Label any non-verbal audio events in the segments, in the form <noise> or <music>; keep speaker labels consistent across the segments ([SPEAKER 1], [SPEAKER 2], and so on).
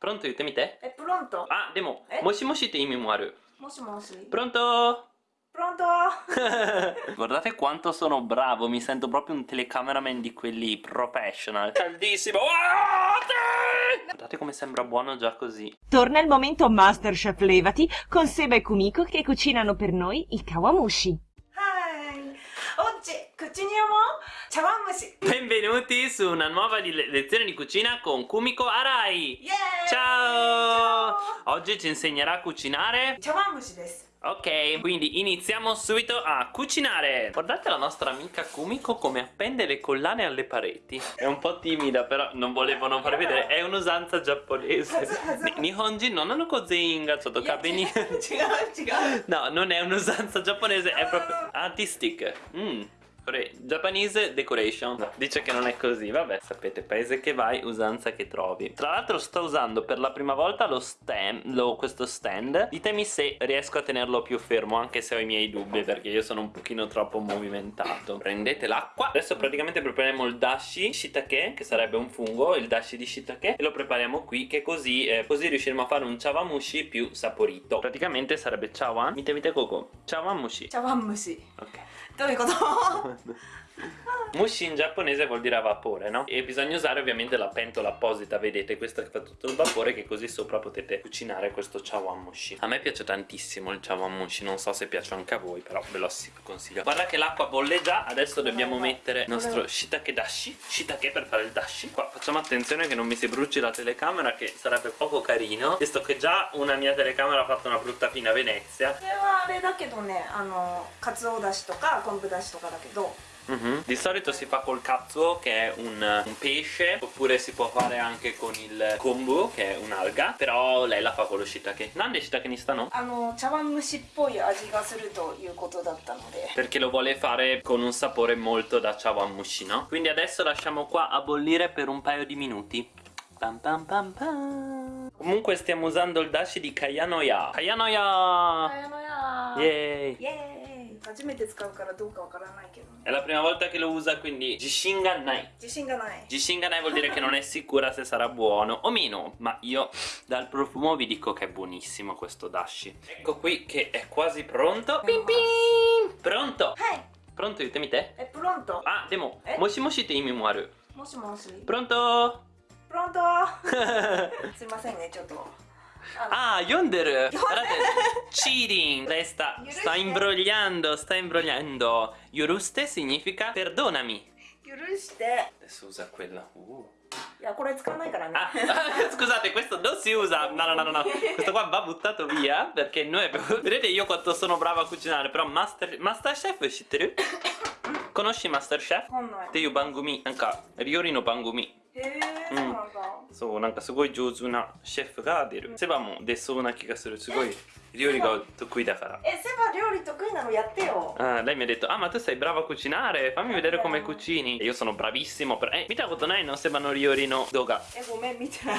[SPEAKER 1] Pronto 言ってみて
[SPEAKER 2] え、プロント。
[SPEAKER 1] あ、でも
[SPEAKER 2] え、
[SPEAKER 1] もしもしって意味もある。
[SPEAKER 2] もしもし。
[SPEAKER 1] Pronto?
[SPEAKER 2] プロント <laughs>
[SPEAKER 1] Guardate quanto sono bravo, mi sento proprio un telecameraman di quelli professional. Caldissimo! Ah, sì! Guardate come sembra buono già così.
[SPEAKER 3] Torna il momento Masterchef Levati con Seba e Kumiko che cucinano per noi il kawamushi.
[SPEAKER 2] oggi continuiamo Chawamushi
[SPEAKER 1] Benvenuti su una nuova lezione di cucina con Kumiko Arai.
[SPEAKER 2] Yeah! Ciao!
[SPEAKER 1] Ciao! Oggi ci insegnerà a cucinare.
[SPEAKER 2] Chawamushi desu
[SPEAKER 1] Ok, quindi iniziamo subito a cucinare. Guardate la nostra amica Kumiko come appende le collane alle pareti. È un po' timida però non volevo non far vedere. È un'usanza giapponese. Nihonji non hanno
[SPEAKER 2] kozenga Sotoka
[SPEAKER 1] No, non è un'usanza giapponese È proprio artistic. Mm. Giapponese decoration. Dice che non è così, vabbè Sapete, paese che vai, usanza che trovi. Tra l'altro sto usando per la prima volta lo stand, lo, questo stand. Ditemi se riesco a tenerlo più fermo Anche se ho i miei dubbi perché io sono un pochino troppo movimentato. Prendete l'acqua. Adesso praticamente prepariamo il dashi shiitake Che sarebbe un fungo, il dashi di shiitake E lo prepariamo qui che così, eh, così riusciremo a fare un chawamushi più saporito. Praticamente sarebbe chawan. Mite mite coco. Chawamushi.
[SPEAKER 2] Chawamushi.
[SPEAKER 1] Ok.
[SPEAKER 2] どういうこと？<laughs>
[SPEAKER 1] Mushi in giapponese vuol dire a vapore, no? E bisogna usare ovviamente la pentola apposita, vedete, questa che fa tutto il vapore che così sopra potete cucinare questo chawanmushi. A me piace tantissimo il chawanmushi, non so se piace anche a voi, però ve lo ass- consiglio. Guarda che l'acqua bolle già, adesso dobbiamo mettere il nostro shiitake dashi, shiitake per fare il dashi. Qua facciamo attenzione che non mi si bruci la telecamera che sarebbe poco carino, visto che già una mia telecamera ha fatto una brutta fine a Venezia.
[SPEAKER 2] これはあれだけどね、あの、かつおだしとか昆布だしとかだけど、
[SPEAKER 1] Mhm. Di solito si fa col katsuo che è un, un pesce oppure si può fare anche con il kombu che è un'alga però lei la fa con lo shiitake Nande shiitake ni sta no?
[SPEAKER 2] あの、茶碗蒸しっぽい味がするということだったので。
[SPEAKER 1] Perché lo vuole fare con un sapore molto da chawanmushi no? Quindi adesso lasciamo qua a bollire per un paio di minuti Pam pam pam pam. Comunque stiamo usando il dashi di Kayanoya Kayanoya
[SPEAKER 2] やのや
[SPEAKER 1] Yay
[SPEAKER 2] イエーイ初めて使うからどうかわからないけどね
[SPEAKER 1] È la prima volta che lo usa quindi Jishinga nai
[SPEAKER 2] 自信がない
[SPEAKER 1] Gishinganai vuol dire che non è sicura se sarà buono o meno, ma io dal profumo vi dico che è buonissimo questo dashi. Ecco qui che è quasi pronto. Pim pim! Pronto!
[SPEAKER 2] はい
[SPEAKER 1] Pronto 言ってみて。
[SPEAKER 2] えプロント
[SPEAKER 1] Ah, でも
[SPEAKER 2] え、
[SPEAKER 1] もしもしって意味もある。
[SPEAKER 2] もしもし
[SPEAKER 1] Pronto?
[SPEAKER 2] プロント<laughs> すいませんねちょっとあの
[SPEAKER 1] Ah, ah Yonder! Guardate, cheating! Lei sta, sta imbrogliando, sta imbrogliando. Yoruste significa perdonami.
[SPEAKER 2] Yoruste.
[SPEAKER 1] Adesso usa quello. Uh. Ah, <laughs> scusate, questo non si usa. No, no, no, no, Questo qua va buttato via perché noi <laughs> vedete io quanto sono brava a cucinare, però Master Masterchef uscite. <coughs> Conosci Masterchef? Oh no. Te io bangumi, anche Riorino
[SPEAKER 2] bangumi. Eh. そうなんだ
[SPEAKER 1] そうなんかすごい上手なシェフが出るセバも出そうな気がするすごい料理が得意だから
[SPEAKER 2] えセバ料理得意なのやってよ
[SPEAKER 1] Ah, lei mi ha detto, ah ma tu sei brava a cucinare, fammi vedere come cucini. E io sono bravissimo, però... Eh, mita koto nai no Seba no Riori no doga.
[SPEAKER 2] えごめん見てない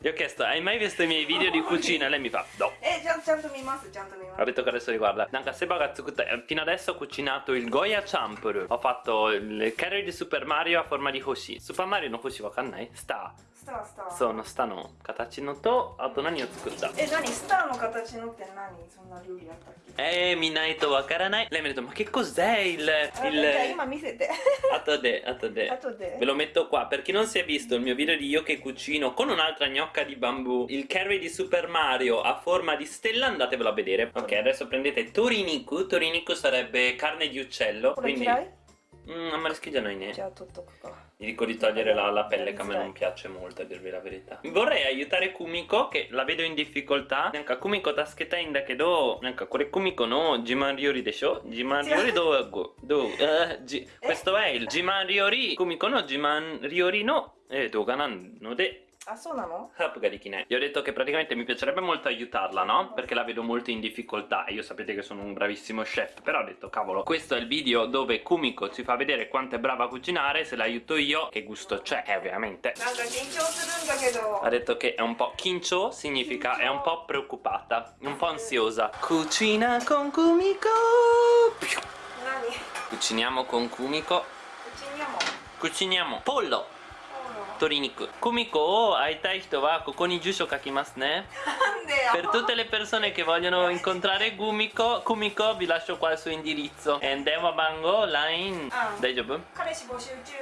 [SPEAKER 1] Gli ho chiesto, hai mai visto i miei video di cucina? E lei mi fa, no.
[SPEAKER 2] えちゃんちゃんと見ますちゃんと見ま
[SPEAKER 1] Ha
[SPEAKER 2] す
[SPEAKER 1] detto che adesso riguarda. Nanka Seba ga tsukutta- eh, Fino adesso ho cucinato il Goya Champuru. Ho fatto il carry di Super Mario a forma di Hoshi. Super Mario no Hoshi wakannai? Sta.
[SPEAKER 2] スタそうの下
[SPEAKER 1] の形のとあと何を作った
[SPEAKER 2] え何スターの形のって何そんな料理あったっけ
[SPEAKER 1] えー、見ないとわからないレ
[SPEAKER 2] ミルトまけ cos'è eh,
[SPEAKER 1] il,
[SPEAKER 2] il... Ima, mi siete
[SPEAKER 1] Atto <laughs> de,
[SPEAKER 2] atto de. Atto de.
[SPEAKER 1] Ve lo metto qua. Per chi non si è visto il mio video di io che cucino con un'altra gnocca di bambù il curry di Super Mario a forma di stella andatevelo a vedere. Ok adesso prendete toriniku. Toriniku sarebbe carne di uccello quindi... Mm,
[SPEAKER 2] qua.
[SPEAKER 1] Mi dico di togliere la, la pelle che a me non piace molto, a dirvi la verità. Vorrei aiutare Kumiko, che la vedo in difficoltà. Nanka Kumiko tasketa in da kedo, nanka kore Kumiko no Jiman Ryori desho? Jiman Ryori do go do Questo è il Jiman Ryori Kumiko no Jiman Ryori no eh, doga no de
[SPEAKER 2] あそうなの
[SPEAKER 1] Hap ga dikinai. Gli ho detto che praticamente mi piacerebbe molto aiutarla, no? Perché la vedo molto in difficoltà e io sapete che sono un bravissimo chef, però ho detto cavolo, questo è il video dove Kumiko ci fa vedere quanto è brava a cucinare, se l'aiuto io, che gusto c'è, eh, ovviamente.
[SPEAKER 2] なんか緊張するんだけど
[SPEAKER 1] Ha detto che è un po' kincho, significa è un po' preoccupata, un po' ansiosa. Cucina con Kumiko!
[SPEAKER 2] 何
[SPEAKER 1] Cuciniamo con Kumiko.
[SPEAKER 2] うちにも
[SPEAKER 1] Cuciniamo pollo, 鶏肉kumiko 会いたい人はここに住所書きますね
[SPEAKER 2] なんでよ
[SPEAKER 1] per tutte le persone che vogliono incontrare Gumiko Kumiko vi lascio qua il suo indirizzo e Dewa Bango line
[SPEAKER 2] Ah.
[SPEAKER 1] 大丈夫
[SPEAKER 2] 彼氏募集中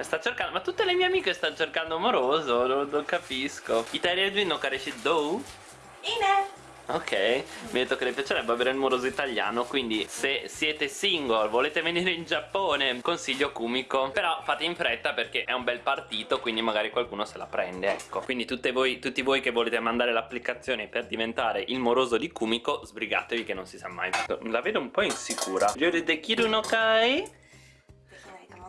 [SPEAKER 1] Sta cercando, ma tutte le mie amiche stanno cercando amoroso, non, non capisco. Italia Dream no Kareshi Do?
[SPEAKER 2] いいね
[SPEAKER 1] Ok, mi ha detto che le piacerebbe avere il moroso italiano, quindi se siete single, volete venire in Giappone, consiglio Kumiko. Però fate in fretta perché è un bel partito, quindi magari qualcuno se la prende, ecco. Quindi voi, tutti voi che volete mandare l'applicazione per diventare il moroso di Kumiko, sbrigatevi che non si sa mai. La vedo un po' insicura. Yuri Dekiru no Kai?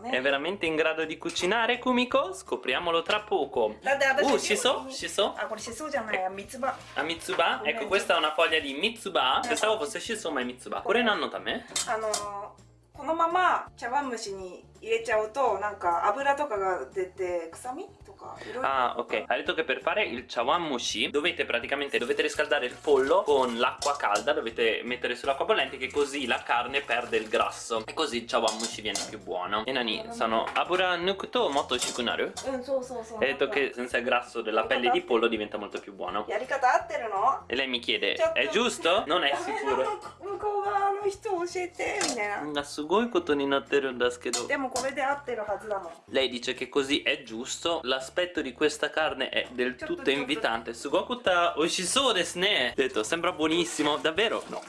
[SPEAKER 2] できないかも
[SPEAKER 1] È
[SPEAKER 2] ね
[SPEAKER 1] veramente in grado di cucinare Kumiko? Scopriamolo tra poco.
[SPEAKER 2] だって私
[SPEAKER 1] Uh, shiso? Shiso?
[SPEAKER 2] あこれしそじゃないや三つ葉
[SPEAKER 1] A Mitsuba? Ecco, questa è una foglia di Mitsuba. Pensavo fosse Shiso, ma è Mitsuba. Pure nanno tame?
[SPEAKER 2] あのーこのまま茶碗蒸しに 入れちゃうとなんか油とかが出て臭みとかいろいろ
[SPEAKER 1] Ah, ok. Ha detto che per fare il chawan mushi dovete praticamente dovete riscaldare il pollo con l'acqua calda, dovete mettere sull'acqua bollente che così la carne perde il grasso e così il chawan mushi viene più buono. E nani, sono abura nukuto moto shikunaru?
[SPEAKER 2] うんそうそうそう
[SPEAKER 1] Ha detto che senza il grasso della pelle di pollo diventa molto più buono.
[SPEAKER 2] やり方合ってるの
[SPEAKER 1] E lei mi chiede,
[SPEAKER 2] Certo.
[SPEAKER 1] è giusto? Non è sicuro.
[SPEAKER 2] 向こう側の人教えてみたいな
[SPEAKER 1] Ma すごいことになってるんですけど
[SPEAKER 2] でも これで合ってるはずだもん
[SPEAKER 1] Lei dice che così è giusto, l'aspetto di questa carne è del
[SPEAKER 2] Certo,
[SPEAKER 1] tutto
[SPEAKER 2] certo.
[SPEAKER 1] invitante. Sugokuta oshisou desu ne. Detto, sembra buonissimo, davvero? No.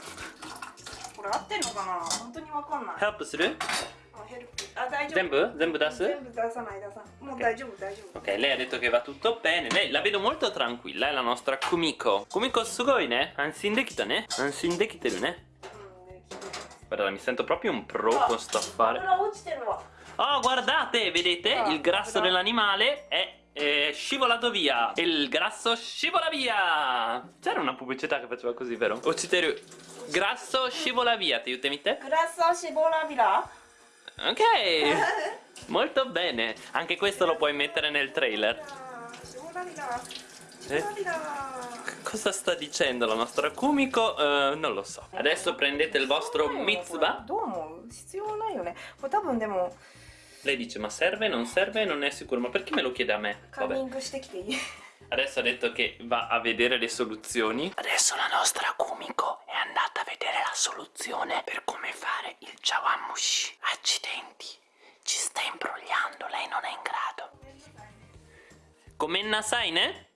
[SPEAKER 2] これ合ってんのかな本当にわかんない
[SPEAKER 1] Help する
[SPEAKER 2] あヘルプあ大丈夫
[SPEAKER 1] 全部全部出す
[SPEAKER 2] 全部出さない出さないもう大丈夫大丈夫
[SPEAKER 1] Ok, lei ha detto che va tutto bene. Lei la vedo molto tranquilla, è la nostra Kumiko. Kumiko sugoi ne? Ansin dekita ne? Ansin dekiteru ne?
[SPEAKER 2] うんできてる
[SPEAKER 1] Guarda, mi sento proprio un pro con sto affare.
[SPEAKER 2] 油落ちてるわ
[SPEAKER 1] Oh, guardate, vedete?
[SPEAKER 2] Ah,
[SPEAKER 1] Il grasso
[SPEAKER 2] però-
[SPEAKER 1] dell'animale è eh, scivolato via. Il grasso scivola via. C'era una pubblicità che faceva così, vero? Ociteru. Grasso scivola via, ti aiuti
[SPEAKER 2] グラスシボラビラ
[SPEAKER 1] Ok. <laughs> Molto bene. Anche questo lo puoi mettere nel trailer.
[SPEAKER 2] シボラビラシ
[SPEAKER 1] Eh?
[SPEAKER 2] ボラビラ
[SPEAKER 1] Cosa sta dicendo la nostra Kumiko? Eh, non lo so. Adesso prendete il vostro Mitsuba.
[SPEAKER 2] どう思う必要ないよねこれ多分でも
[SPEAKER 1] lei dice ma serve, non serve, non è sicuro, ma perché me lo chiede a me? Vabbè. Adesso ha detto che va a vedere le soluzioni. Adesso la nostra Kumiko è andata a vedere la soluzione per come fare il chawamushi. Accidenti, ci sta imbrogliando, lei non è in grado. Come ne?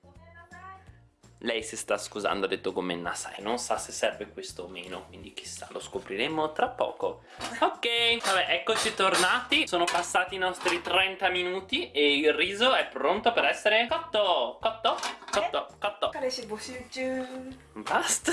[SPEAKER 1] Lei si sta scusando, ha detto commenna sai, non sa se serve questo o meno, quindi chissà, lo scopriremo tra poco. Ok, vabbè, eccoci tornati, sono passati i nostri 30 minuti e il riso è pronto per essere cotto, cotto, cotto, cotto.
[SPEAKER 2] 彼氏募集中
[SPEAKER 1] Basta!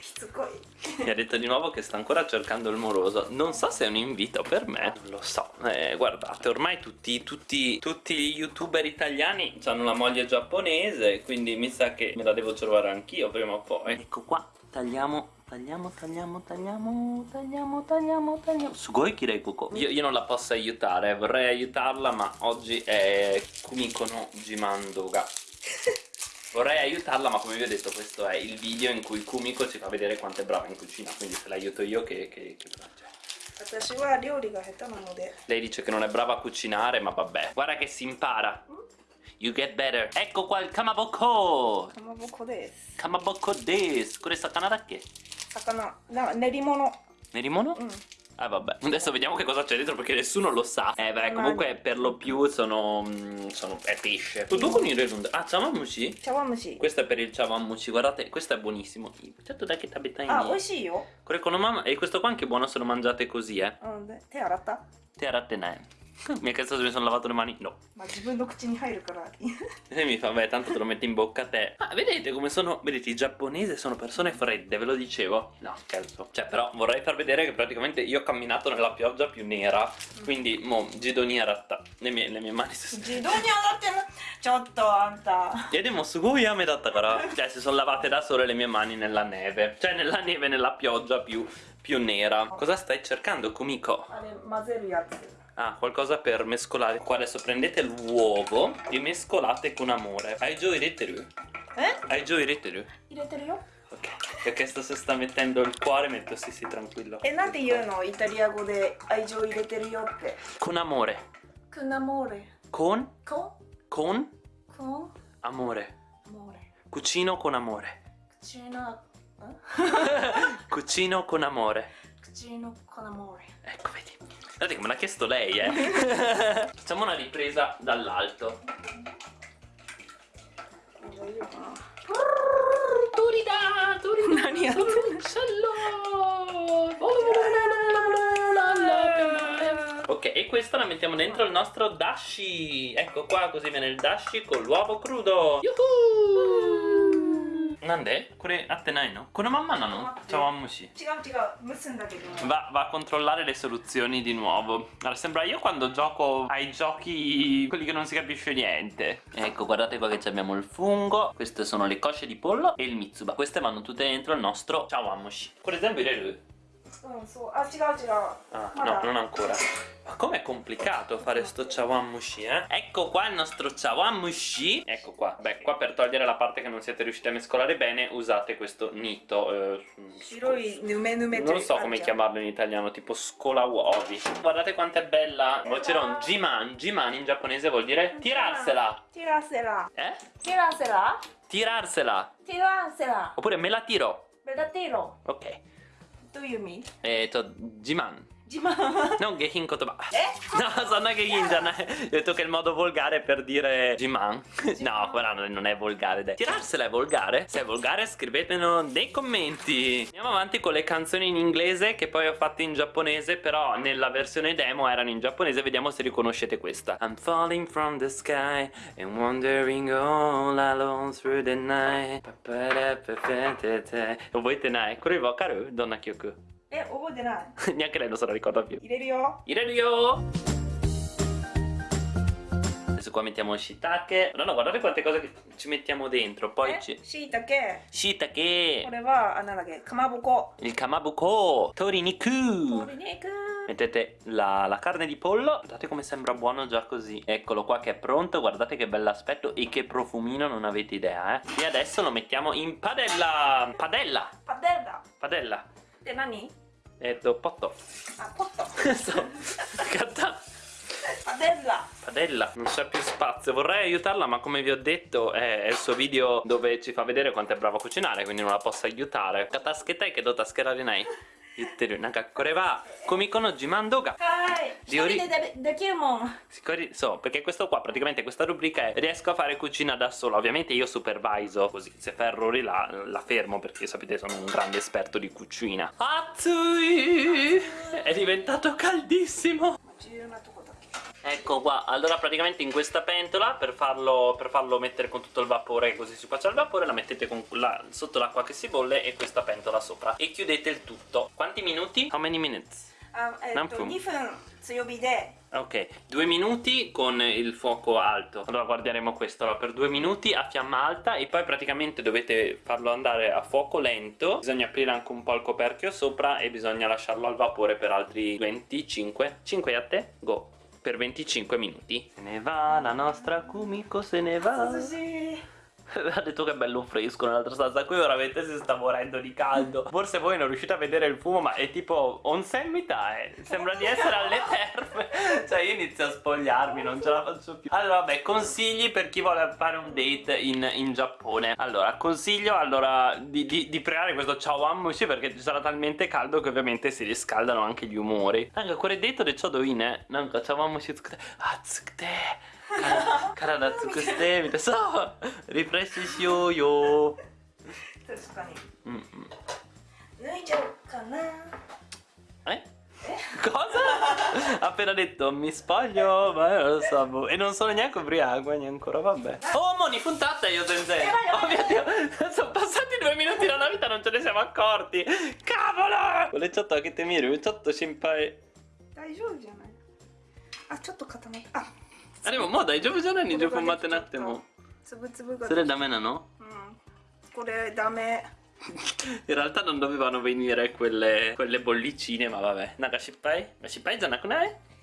[SPEAKER 2] しつこい
[SPEAKER 1] Mi ha detto di nuovo che sta ancora cercando il moroso. Non so se è un invito per me. Non lo so. Eh, guardate, ormai tutti, tutti, tutti gli youtuber italiani hanno la moglie giapponese. Quindi mi sa che me la devo trovare anch'io prima o poi. Ecco qua. Tagliamo. Tagliamo, tagliamo, tagliamo, tagliamo, tagliamo, tagliamo. Sugoi kirei kuko. Io, io non la posso aiutare, vorrei aiutarla, ma oggi è Kumiko no Jimandoga. <laughs> Vorrei aiutarla ma come vi ho detto questo è il video in cui Kumiko ci fa vedere quanto è brava in cucina Quindi se l'aiuto io che, che, che
[SPEAKER 2] piace
[SPEAKER 1] Lei dice che non è brava a cucinare ma vabbè Guarda che si impara You get better. Ecco qua il kamaboko.
[SPEAKER 2] かまぼこです
[SPEAKER 1] Kamaboko desu. Kore sakana da che?
[SPEAKER 2] 魚な練り物
[SPEAKER 1] Nerimono?
[SPEAKER 2] うん
[SPEAKER 1] Ah vabbè, adesso vediamo che cosa c'è dentro perché nessuno lo sa. Eh beh, comunque per lo più sono... mm, sono è pesce. Tu con il relund- Ah, chawanmushi?
[SPEAKER 2] 茶碗蒸し
[SPEAKER 1] Questo è per il chawanmushi, guardate, questo è buonissimo. Certo da che
[SPEAKER 2] あ
[SPEAKER 1] tabetai
[SPEAKER 2] 美味しいよ
[SPEAKER 1] Kore con mamma e questo qua anche è buono se lo mangiate così, eh.
[SPEAKER 2] うんで手洗 <laughs>
[SPEAKER 1] Mi ha chiesto se mi sono lavato le mani? No.
[SPEAKER 2] Ma zibun no kuchi ni hairu kara.
[SPEAKER 1] Lei <laughs> mi fa, beh, tanto te lo metti in bocca a te. ma vedete come sono, vedete, i giapponesi sono persone fredde, ve lo dicevo. No, scherzo. Cioè, però vorrei far vedere che praticamente io ho camminato nella pioggia più nera. Mm. Quindi, mo, Gidonia ratta. Le mie, le mie mani si
[SPEAKER 2] sono Gidonia ratta. Ciotto, anta.
[SPEAKER 1] E demo suguya me datta kara. Cioè, si sono lavate da sole le mie mani nella neve. Cioè, nella neve, nella pioggia più, più nera. Oh. Cosa stai cercando, Kumiko?
[SPEAKER 2] Ale, mazeru yatsu.
[SPEAKER 1] Ah, qualcosa per mescolare Qua adesso prendete l'uovo e mescolate con amore Hai giù i reteriu?
[SPEAKER 2] Eh?
[SPEAKER 1] Hai giù i
[SPEAKER 2] reteriu? I reteriu?
[SPEAKER 1] Ok, ho chiesto se sta mettendo il cuore, metto sì sì tranquillo
[SPEAKER 2] E nate io no, italiano de hai giù i reteriu
[SPEAKER 1] Con amore
[SPEAKER 2] Con amore
[SPEAKER 1] Con? Con?
[SPEAKER 2] Con? Con?
[SPEAKER 1] Amore
[SPEAKER 2] Amore
[SPEAKER 1] Cucino con amore
[SPEAKER 2] Cucino... Eh? <laughs>
[SPEAKER 1] Cucino con amore
[SPEAKER 2] Cucino con amore
[SPEAKER 1] Ecco, vedi Guardate che me l'ha chiesto lei, eh. <laughs> Facciamo una ripresa dall'alto. Turida, turida,
[SPEAKER 2] sono uccello. Eh.
[SPEAKER 1] Ok, e questa la mettiamo dentro il nostro dashi. Ecco qua, così viene il dashi con l'uovo crudo. Yuhu! なんでこれ合ってないのこのまんまなの茶碗蒸し
[SPEAKER 2] 違う違う蒸すんだけど
[SPEAKER 1] Va, va a controllare le soluzioni di nuovo. Allora, sembra io quando gioco ai giochi quelli che non si capisce niente. Ecco, guardate qua che abbiamo il fungo. Queste sono le cosce di pollo e il mitsuba. Queste vanno tutte dentro il nostro chawanmushi. Per esempio, il
[SPEAKER 2] うん non so, ah ce l'ho, ce l'ho.
[SPEAKER 1] Ah, no, non ancora. Ma com'è complicato fare sto chawamushi, eh? Ecco qua il nostro chawamushi. Ecco qua. Beh, qua per togliere la parte che non siete riusciti a mescolare bene, usate questo nito. Eh, non so come chiamarlo in italiano, tipo scola uovi. Guardate quanto è bella. C'era un jiman. Jiman in giapponese vuol dire tirarsela.
[SPEAKER 2] Tirarsela.
[SPEAKER 1] Eh? Tirarsela.
[SPEAKER 2] Tirarsela. Tirarsela.
[SPEAKER 1] Oppure me la tiro.
[SPEAKER 2] Me la tiro.
[SPEAKER 1] Ok.
[SPEAKER 2] どういう意味
[SPEAKER 1] Eh, to, Jiman.
[SPEAKER 2] 自慢
[SPEAKER 1] Non gehin kotoba.
[SPEAKER 2] え <laughs>
[SPEAKER 1] No, sono gehin janai. Ho detto che è il modo volgare per dire Jiman. No, quella non è volgare. Dai. Tirarsela è volgare? Se è volgare scrivetemelo nei commenti. Andiamo avanti con le canzoni in inglese che poi ho fatto in giapponese, però nella versione demo erano in giapponese. Vediamo se riconoscete questa. I'm falling from the sky and wandering all alone through the night. Voi te ne hai? Vakaru? Donna Kyoku.
[SPEAKER 2] え覚えてない <laughs>
[SPEAKER 1] Neanche lei non se la ricorda più.
[SPEAKER 2] 入れるよ
[SPEAKER 1] Iradio! Adesso qua mettiamo il shiitake. No, no, guardate quante cose che ci mettiamo dentro. Poi
[SPEAKER 2] え
[SPEAKER 1] ci...
[SPEAKER 2] しいたけ
[SPEAKER 1] Shiitake!
[SPEAKER 2] これはあなんだっけかまぼこ
[SPEAKER 1] Il kamabuko! Toriniku!
[SPEAKER 2] 鶏肉
[SPEAKER 1] Mettete la, la carne di pollo. Guardate come sembra buono già così. Eccolo qua che è pronto. Guardate che bell'aspetto e che profumino non avete idea, eh. E adesso lo mettiamo in padella. Padella!
[SPEAKER 2] パデラ
[SPEAKER 1] Padella.
[SPEAKER 2] って何
[SPEAKER 1] E do potto.
[SPEAKER 2] あポット
[SPEAKER 1] so, catta. <laughs>
[SPEAKER 2] パデラ
[SPEAKER 1] Padella, non c'è più spazio. Vorrei aiutarla, ma come vi ho detto, è, è il suo video dove ci fa vedere quanto è bravo a cucinare, quindi non la posso aiutare. Katasketai che dota scherare nai. 言ってるなんかこれはコミコの自慢動画
[SPEAKER 2] はーい一
[SPEAKER 1] りょうり
[SPEAKER 2] 人ででできるもん
[SPEAKER 1] Sicuri- So, perché questo qua, praticamente questa rubrica è riesco a fare cucina da sola. Ovviamente io superviso, così se fa errori la, la fermo perché sapete sono un grande esperto di cucina. Atsui! È diventato caldissimo! Ecco qua, allora praticamente in questa pentola per farlo, per farlo mettere con tutto il vapore così si faccia il vapore la mettete la, sotto l'acqua che si bolle e questa pentola sopra. E chiudete il tutto. Quanti minuti? How many minutes?
[SPEAKER 2] Um, eh,
[SPEAKER 1] Ok, due minuti con il fuoco alto. Allora guarderemo questo, allora, per due minuti a fiamma alta E poi praticamente dovete farlo andare a fuoco lento. Bisogna aprire anche un po' il coperchio sopra E bisogna lasciarlo al vapore per altri 25 5 a te, go per 25 minuti. Se ne va la nostra Kumiko, se ne va.
[SPEAKER 2] Sì. <laughs>
[SPEAKER 1] Ha detto che è bello fresco nell'altra stanza. Qui veramente si sta morendo di caldo. Forse voi non riuscite a vedere il fumo, ma è tipo onsemità. Eh. Sembra di essere alle terme. <laughs> Cioè, io inizio a spogliarmi, non ce la faccio più. Allora, vabbè, consigli per chi vuole fare un date in, in Giappone. Allora, consiglio allora di, di, di pregare questo chawanmushi perché ci sarà talmente caldo che ovviamente si riscaldano anche gli umori. Anche quel detto del chodo in, eh. Nanka chawanmushi tsukute. Atsukute. 体尽くしてみたいなそうリフレッシュしようよ
[SPEAKER 2] 確かに
[SPEAKER 1] うんうん
[SPEAKER 2] 脱いじゃおうかな
[SPEAKER 1] Eh? Cosa? Ha appena detto mi spoglio, ma io non lo so boh. E non sono neanche ubriaco, eh, ancora, vabbè Oh, Moni, puntata io sensei Oh mio Dio, sono passati due minuti dalla vita, non ce ne siamo accorti Cavolo! Quelle ciotto che te miri, ciotto simpai
[SPEAKER 2] 大丈夫じゃないあちょっと固まったあ
[SPEAKER 1] Ah, でももう大丈夫じゃない20分待ってなくても
[SPEAKER 2] つぶつぶが
[SPEAKER 1] それダメなの
[SPEAKER 2] うんこれダメ
[SPEAKER 1] In realtà non dovevano venire quelle, quelle bollicine, ma vabbè. Naga shippai? Ma shippai じゃなくない
[SPEAKER 2] 失敗です。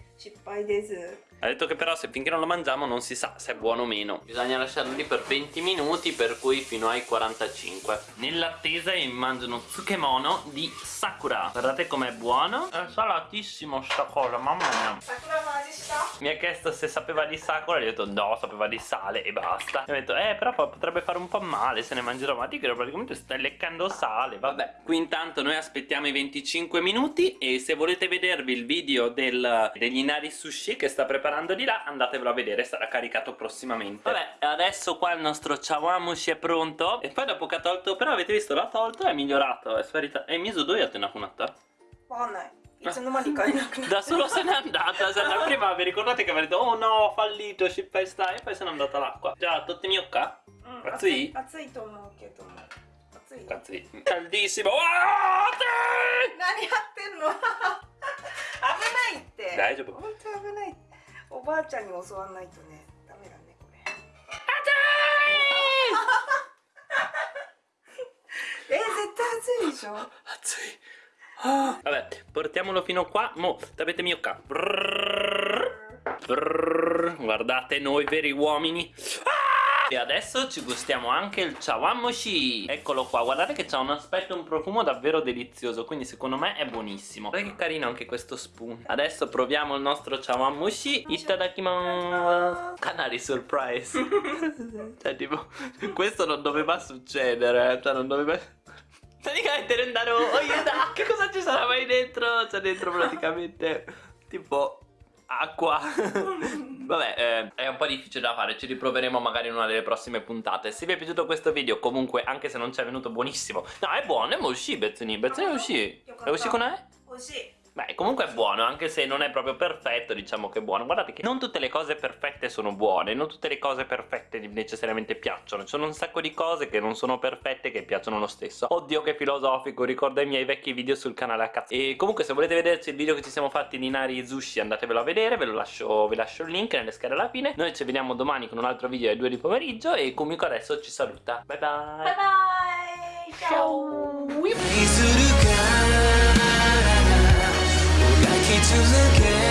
[SPEAKER 1] ha detto che però se finché non lo mangiamo non si sa se è buono o meno. Bisogna lasciarlo lì per 20 minuti, per cui fino ai 45. Nell'attesa io mangio uno tsukemono di Sakura. Guardate com'è buono. È salatissimo sta cosa, mamma mia.
[SPEAKER 2] Sakura
[SPEAKER 1] mi ha chiesto se sapeva di Sakura, gli ho detto no, sapeva di sale e basta. Mi ha detto eh, però potrebbe fare un po' male se ne mangerò. Ma ti credo praticamente stai leccando sale, vabbè. Qui intanto noi aspettiamo i 25 minuti e se volete vedervi il video del, degli Minari Sushi che sta preparando di là, andatevelo a vedere, sarà caricato prossimamente. Vabbè, adesso qua il nostro chawamushi è pronto e poi dopo che ha tolto, però avete visto, l'ha tolto, e è migliorato, è sparita. E miso dove
[SPEAKER 2] te ne ha cunatta? Buona. Ah. <laughs>
[SPEAKER 1] Da solo se n'è andata, se andata prima vi ricordate che avete detto oh no, ho fallito, shippai sta e poi se n'è andata l'acqua. Già,
[SPEAKER 2] totte miocca? Mm, pazzi Azzui tomo, che
[SPEAKER 1] tomo. pazzi Caldissimo. Ah,
[SPEAKER 2] te! Nani, a te no. <laughs> ないって。
[SPEAKER 1] 大丈夫
[SPEAKER 2] 本当危ない。おばあちゃんに教わんないとね、ダメだねこれ。えー、絶対熱いでしょ。
[SPEAKER 1] Azzi. Ah. Vabbè, portiamolo fino qua. Mo, tapete mio qua. Brrr, brrr. Guardate noi veri uomini. Ah! E adesso ci gustiamo anche il chawamushi. Eccolo qua, guardate che c'ha un aspetto e un profumo davvero delizioso. Quindi secondo me è buonissimo. Guardate che carino anche questo spoon. Adesso proviamo il nostro chawamushi. Itadakimasu. Canali surprise. <laughs> cioè, tipo, questo non doveva succedere. Cioè, non doveva. <laughs> Praticamente Rendaro, oh che cosa ci sarà mai dentro? C'è dentro praticamente tipo acqua. <laughs> Vabbè, eh, è un po' difficile da fare, ci riproveremo magari in una delle prossime puntate. Se vi è piaciuto questo video, comunque, anche se non ci è venuto buonissimo. No, è buono, è uscito Bezzini. Bezzini è uscito. È uscito con
[SPEAKER 2] me? Così.
[SPEAKER 1] Beh, comunque è buono, anche se non è proprio perfetto, diciamo che è buono. Guardate che non tutte le cose perfette sono buone, non tutte le cose perfette necessariamente piacciono. Ci sono un sacco di cose che non sono perfette che piacciono lo stesso. Oddio che filosofico, ricorda i miei vecchi video sul canale a cazzo. E comunque se volete vederci il video che ci siamo fatti di Nari e Zushi andatevelo a vedere, ve lo lascio, vi lascio il link nelle schede alla fine. Noi ci vediamo domani con un altro video alle 2 di pomeriggio e Kumiko adesso ci saluta. Bye bye!
[SPEAKER 2] Bye bye!
[SPEAKER 1] Ciao!
[SPEAKER 4] Ciao. to the game.